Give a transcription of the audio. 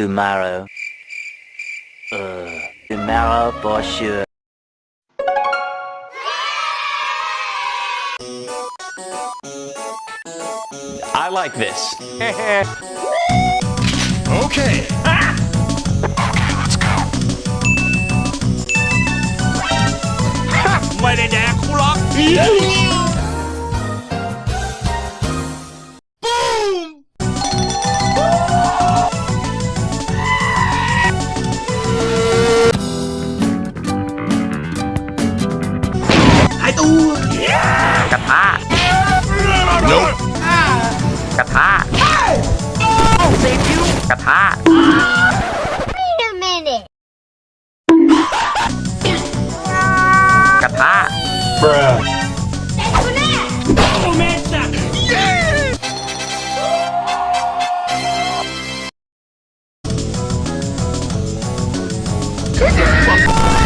tomorrow. Uh, tomorrow for sure. I like this. okay. Okay, ah! let's go. กระทะ Wait a minute. กระทะ Give me that